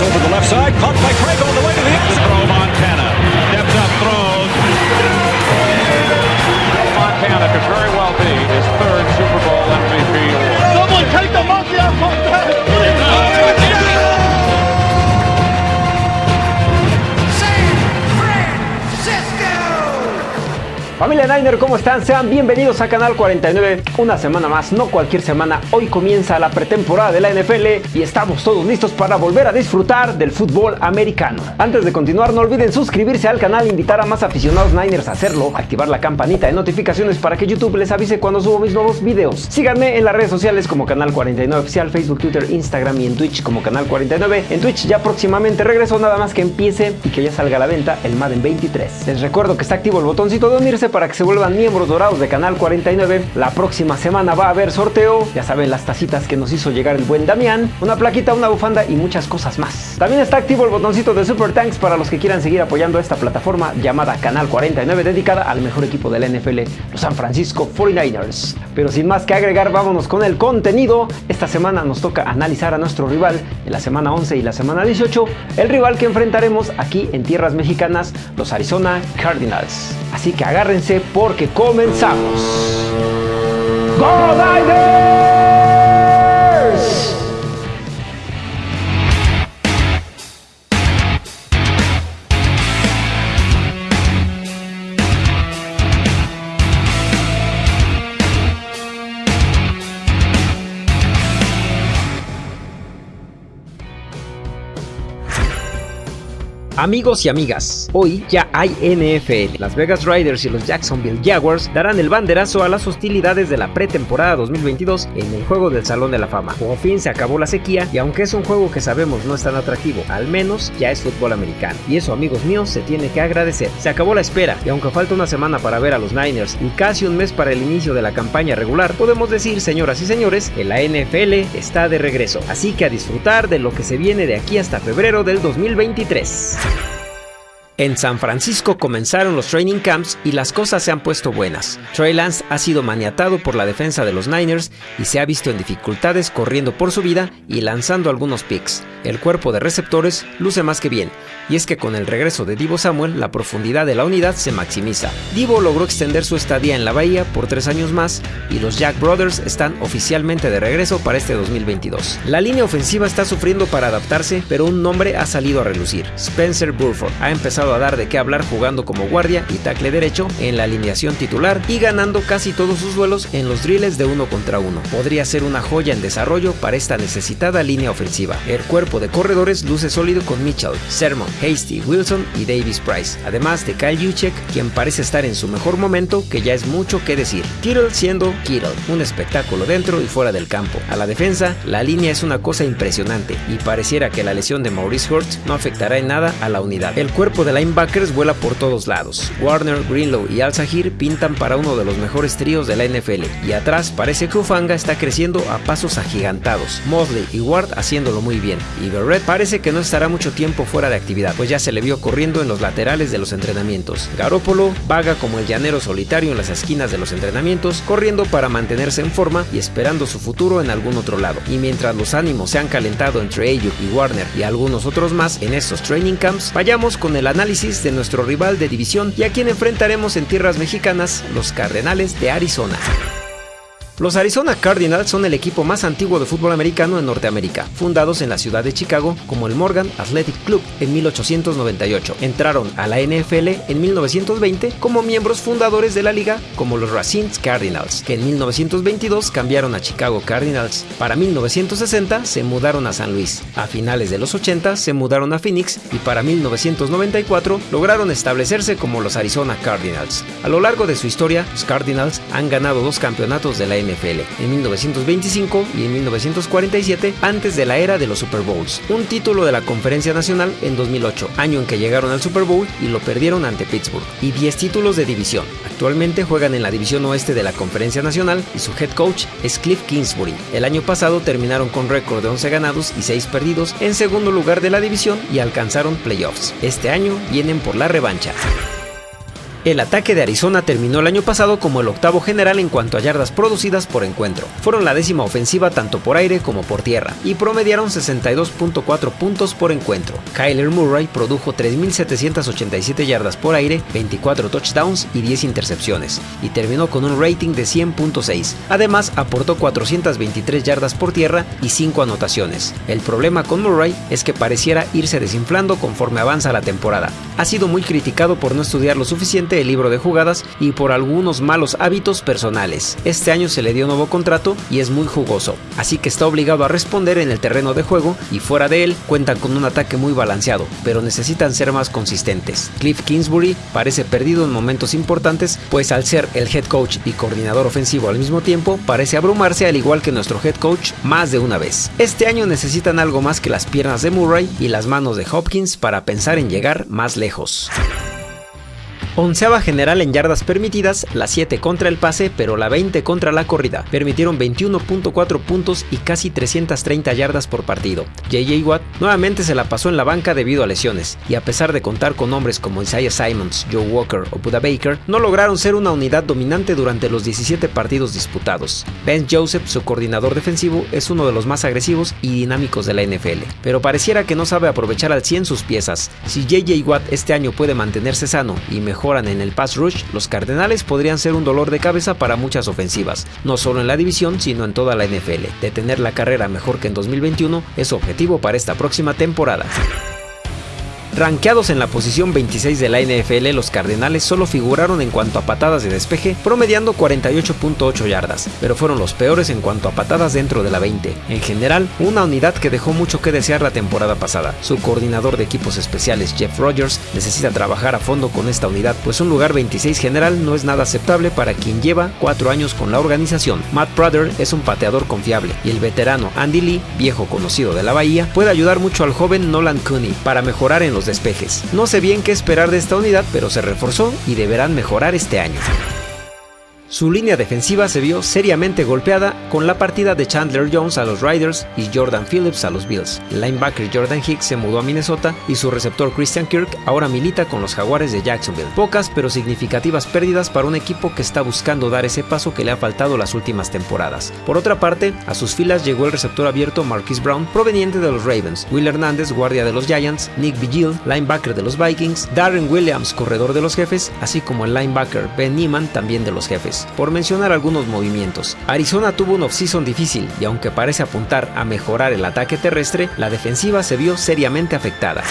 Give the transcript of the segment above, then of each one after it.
Over the left side, caught by Craig Familia Niner, ¿cómo están? Sean bienvenidos a Canal 49. Una semana más, no cualquier semana. Hoy comienza la pretemporada de la NFL y estamos todos listos para volver a disfrutar del fútbol americano. Antes de continuar, no olviden suscribirse al canal, invitar a más aficionados Niners a hacerlo, activar la campanita de notificaciones para que YouTube les avise cuando subo mis nuevos videos. Síganme en las redes sociales como Canal 49 Oficial, Facebook, Twitter, Instagram y en Twitch como Canal 49. En Twitch ya próximamente regreso, nada más que empiece y que ya salga a la venta el Madden 23. Les recuerdo que está activo el botoncito de unirse para que se vuelvan miembros dorados de Canal 49. La próxima semana va a haber sorteo, ya saben las tacitas que nos hizo llegar el buen Damián, una plaquita, una bufanda y muchas cosas más. También está activo el botoncito de Super Thanks para los que quieran seguir apoyando esta plataforma llamada Canal 49 dedicada al mejor equipo de la NFL, los San Francisco 49ers. Pero sin más que agregar, vámonos con el contenido. Esta semana nos toca analizar a nuestro rival en la semana 11 y la semana 18, el rival que enfrentaremos aquí en tierras mexicanas, los Arizona Cardinals. Así que agárrense porque comenzamos. ¡Go Amigos y amigas, hoy ya hay NFL. Las Vegas Riders y los Jacksonville Jaguars darán el banderazo a las hostilidades de la pretemporada 2022 en el juego del Salón de la Fama. Por fin se acabó la sequía y aunque es un juego que sabemos no es tan atractivo, al menos ya es fútbol americano. Y eso, amigos míos, se tiene que agradecer. Se acabó la espera y aunque falta una semana para ver a los Niners y casi un mes para el inicio de la campaña regular, podemos decir, señoras y señores, que la NFL está de regreso. Así que a disfrutar de lo que se viene de aquí hasta febrero del 2023. En San Francisco comenzaron los training camps y las cosas se han puesto buenas. Trey Lance ha sido maniatado por la defensa de los Niners y se ha visto en dificultades corriendo por su vida y lanzando algunos picks. El cuerpo de receptores luce más que bien, y es que con el regreso de Divo Samuel la profundidad de la unidad se maximiza. Divo logró extender su estadía en la bahía por tres años más y los Jack Brothers están oficialmente de regreso para este 2022. La línea ofensiva está sufriendo para adaptarse, pero un nombre ha salido a relucir. Spencer Burford ha empezado a dar de qué hablar jugando como guardia y tackle derecho en la alineación titular y ganando casi todos sus duelos en los drills de uno contra uno. Podría ser una joya en desarrollo para esta necesitada línea ofensiva. El cuerpo de corredores luce sólido con Mitchell, Sermon, Hasty, Wilson y Davis Price, además de Kyle Juszczyk, quien parece estar en su mejor momento, que ya es mucho que decir. Kittle siendo Kittle, un espectáculo dentro y fuera del campo. A la defensa, la línea es una cosa impresionante y pareciera que la lesión de Maurice Hurts no afectará en nada a la unidad. El cuerpo de linebackers vuela por todos lados. Warner, Greenlow y Al Sahir pintan para uno de los mejores tríos de la NFL y atrás parece que Ufanga está creciendo a pasos agigantados. Mosley y Ward haciéndolo muy bien y Barrett parece que no estará mucho tiempo fuera de actividad, pues ya se le vio corriendo en los laterales de los entrenamientos. Garópolo vaga como el llanero solitario en las esquinas de los entrenamientos, corriendo para mantenerse en forma y esperando su futuro en algún otro lado. Y mientras los ánimos se han calentado entre Ayuk y Warner y algunos otros más en estos training camps, vayamos con el análisis de nuestro rival de división y a quien enfrentaremos en tierras mexicanas, los Cardenales de Arizona. Los Arizona Cardinals son el equipo más antiguo de fútbol americano en Norteamérica, fundados en la ciudad de Chicago como el Morgan Athletic Club en 1898. Entraron a la NFL en 1920 como miembros fundadores de la liga como los Racine Cardinals, que en 1922 cambiaron a Chicago Cardinals. Para 1960 se mudaron a San Luis. A finales de los 80 se mudaron a Phoenix y para 1994 lograron establecerse como los Arizona Cardinals. A lo largo de su historia, los Cardinals han ganado dos campeonatos de la NFL NFL en 1925 y en 1947 antes de la era de los Super Bowls, un título de la Conferencia Nacional en 2008, año en que llegaron al Super Bowl y lo perdieron ante Pittsburgh, y 10 títulos de división. Actualmente juegan en la división oeste de la Conferencia Nacional y su head coach es Cliff Kingsbury. El año pasado terminaron con récord de 11 ganados y 6 perdidos en segundo lugar de la división y alcanzaron playoffs. Este año vienen por la revancha. El ataque de Arizona terminó el año pasado como el octavo general en cuanto a yardas producidas por encuentro. Fueron la décima ofensiva tanto por aire como por tierra y promediaron 62.4 puntos por encuentro. Kyler Murray produjo 3.787 yardas por aire, 24 touchdowns y 10 intercepciones y terminó con un rating de 100.6. Además aportó 423 yardas por tierra y 5 anotaciones. El problema con Murray es que pareciera irse desinflando conforme avanza la temporada. Ha sido muy criticado por no estudiar lo suficiente el libro de jugadas y por algunos malos hábitos personales. Este año se le dio nuevo contrato y es muy jugoso, así que está obligado a responder en el terreno de juego y fuera de él cuentan con un ataque muy balanceado, pero necesitan ser más consistentes. Cliff Kingsbury parece perdido en momentos importantes, pues al ser el head coach y coordinador ofensivo al mismo tiempo, parece abrumarse al igual que nuestro head coach más de una vez. Este año necesitan algo más que las piernas de Murray y las manos de Hopkins para pensar en llegar más lejos. Onceava general en yardas permitidas, la 7 contra el pase, pero la 20 contra la corrida. Permitieron 21.4 puntos y casi 330 yardas por partido. JJ Watt nuevamente se la pasó en la banca debido a lesiones, y a pesar de contar con hombres como Isaiah Simons, Joe Walker o Buda Baker, no lograron ser una unidad dominante durante los 17 partidos disputados. Ben Joseph, su coordinador defensivo, es uno de los más agresivos y dinámicos de la NFL, pero pareciera que no sabe aprovechar al 100 sus piezas. Si JJ Watt este año puede mantenerse sano y mejor en el pass rush, los Cardenales podrían ser un dolor de cabeza para muchas ofensivas, no solo en la división, sino en toda la NFL. Detener la carrera mejor que en 2021 es objetivo para esta próxima temporada. Ranqueados en la posición 26 de la NFL, los Cardenales solo figuraron en cuanto a patadas de despeje, promediando 48.8 yardas, pero fueron los peores en cuanto a patadas dentro de la 20. En general, una unidad que dejó mucho que desear la temporada pasada. Su coordinador de equipos especiales, Jeff Rogers, necesita trabajar a fondo con esta unidad, pues un lugar 26 general no es nada aceptable para quien lleva 4 años con la organización. Matt Prater es un pateador confiable y el veterano Andy Lee, viejo conocido de la Bahía, puede ayudar mucho al joven Nolan Cooney para mejorar en los despejes. No sé bien qué esperar de esta unidad, pero se reforzó y deberán mejorar este año. Su línea defensiva se vio seriamente golpeada con la partida de Chandler Jones a los Riders y Jordan Phillips a los Bills. El linebacker Jordan Hicks se mudó a Minnesota y su receptor Christian Kirk ahora milita con los Jaguares de Jacksonville. Pocas pero significativas pérdidas para un equipo que está buscando dar ese paso que le ha faltado las últimas temporadas. Por otra parte, a sus filas llegó el receptor abierto Marquis Brown proveniente de los Ravens, Will Hernández, guardia de los Giants, Nick Vigil, linebacker de los Vikings, Darren Williams, corredor de los jefes, así como el linebacker Ben Neiman, también de los jefes por mencionar algunos movimientos. Arizona tuvo un offseason difícil y aunque parece apuntar a mejorar el ataque terrestre, la defensiva se vio seriamente afectada.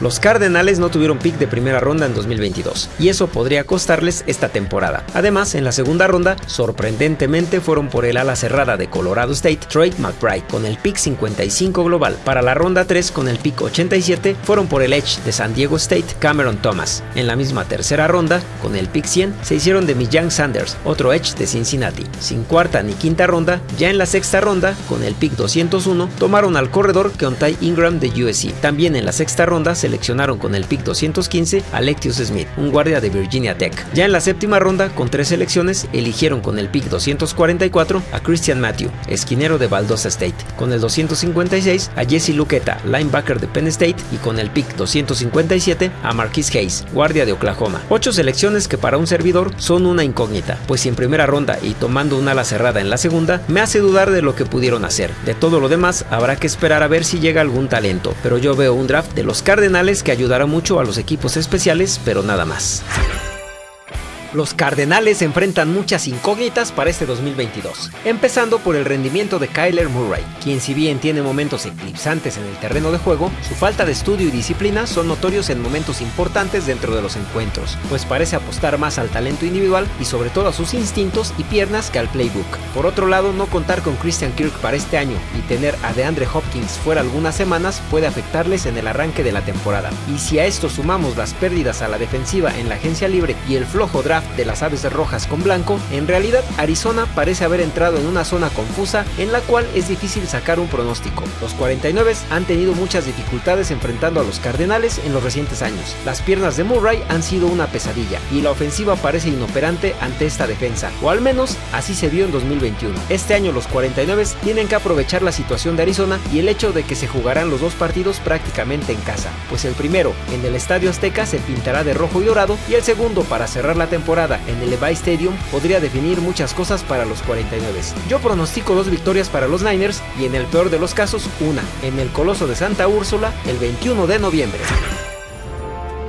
Los Cardenales no tuvieron pick de primera ronda en 2022 y eso podría costarles esta temporada. Además, en la segunda ronda, sorprendentemente fueron por el ala cerrada de Colorado State, Trey McBride, con el pick 55 global. Para la ronda 3, con el pick 87, fueron por el Edge de San Diego State, Cameron Thomas. En la misma tercera ronda, con el pick 100, se hicieron de Millán Sanders, otro Edge de Cincinnati. Sin cuarta ni quinta ronda, ya en la sexta ronda, con el pick 201, tomaron al corredor Keontae Ingram de USC. También en la sexta ronda, seleccionaron con el pick 215 a Lectius Smith, un guardia de Virginia Tech. Ya en la séptima ronda, con tres selecciones, eligieron con el pick 244 a Christian Matthew, esquinero de Valdosta State, con el 256 a Jesse Luqueta, linebacker de Penn State, y con el pick 257 a Marquis Hayes, guardia de Oklahoma. Ocho selecciones que para un servidor son una incógnita, pues si en primera ronda y tomando una ala cerrada en la segunda, me hace dudar de lo que pudieron hacer. De todo lo demás, habrá que esperar a ver si llega algún talento, pero yo veo un draft de los Cardinals que ayudará mucho a los equipos especiales, pero nada más. Los Cardenales enfrentan muchas incógnitas para este 2022, empezando por el rendimiento de Kyler Murray, quien si bien tiene momentos eclipsantes en el terreno de juego, su falta de estudio y disciplina son notorios en momentos importantes dentro de los encuentros, pues parece apostar más al talento individual y sobre todo a sus instintos y piernas que al playbook. Por otro lado, no contar con Christian Kirk para este año y tener a DeAndre Hopkins fuera algunas semanas puede afectarles en el arranque de la temporada. Y si a esto sumamos las pérdidas a la defensiva en la agencia libre y el flojo draft de las aves rojas con blanco, en realidad Arizona parece haber entrado en una zona confusa en la cual es difícil sacar un pronóstico. Los 49 han tenido muchas dificultades enfrentando a los Cardenales en los recientes años. Las piernas de Murray han sido una pesadilla y la ofensiva parece inoperante ante esta defensa, o al menos así se vio en 2021. Este año los 49 tienen que aprovechar la situación de Arizona y el hecho de que se jugarán los dos partidos prácticamente en casa, pues el primero en el Estadio Azteca se pintará de rojo y dorado y el segundo para cerrar la temporada en el Levi Stadium podría definir muchas cosas para los 49. Yo pronostico dos victorias para los Niners y en el peor de los casos una, en el Coloso de Santa Úrsula el 21 de noviembre.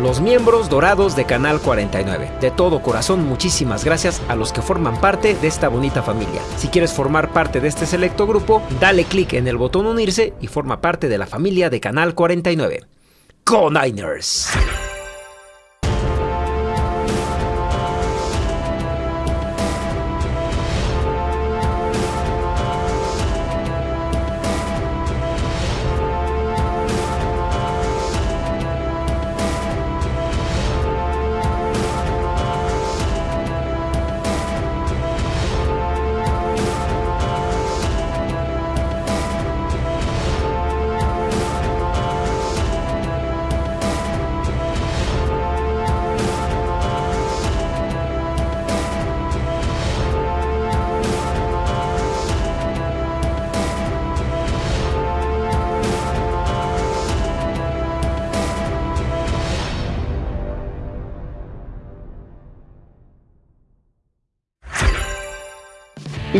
Los miembros dorados de Canal 49. De todo corazón, muchísimas gracias a los que forman parte de esta bonita familia. Si quieres formar parte de este selecto grupo, dale clic en el botón unirse y forma parte de la familia de Canal 49. ¡Go Niners!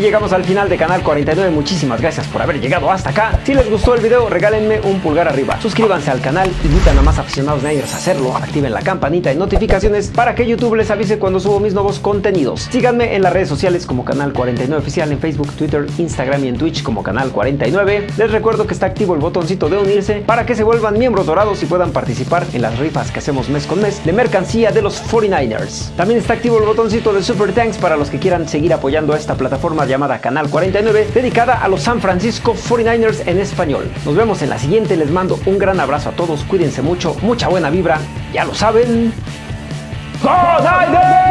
Llegamos al final de Canal 49, muchísimas gracias por haber llegado hasta acá. Si les gustó el video, regálenme un pulgar arriba. Suscríbanse al canal, invitan a más aficionados Niners a hacerlo, activen la campanita de notificaciones para que YouTube les avise cuando subo mis nuevos contenidos. Síganme en las redes sociales como Canal 49 Oficial en Facebook, Twitter, Instagram y en Twitch como Canal 49. Les recuerdo que está activo el botoncito de unirse para que se vuelvan miembros dorados y puedan participar en las rifas que hacemos mes con mes de mercancía de los 49ers. También está activo el botoncito de Super Thanks para los que quieran seguir apoyando a esta plataforma llamada Canal 49, dedicada a los San Francisco 49ers en español. Nos vemos en la siguiente, les mando un gran abrazo a todos, cuídense mucho, mucha buena vibra, ya lo saben. ¡Go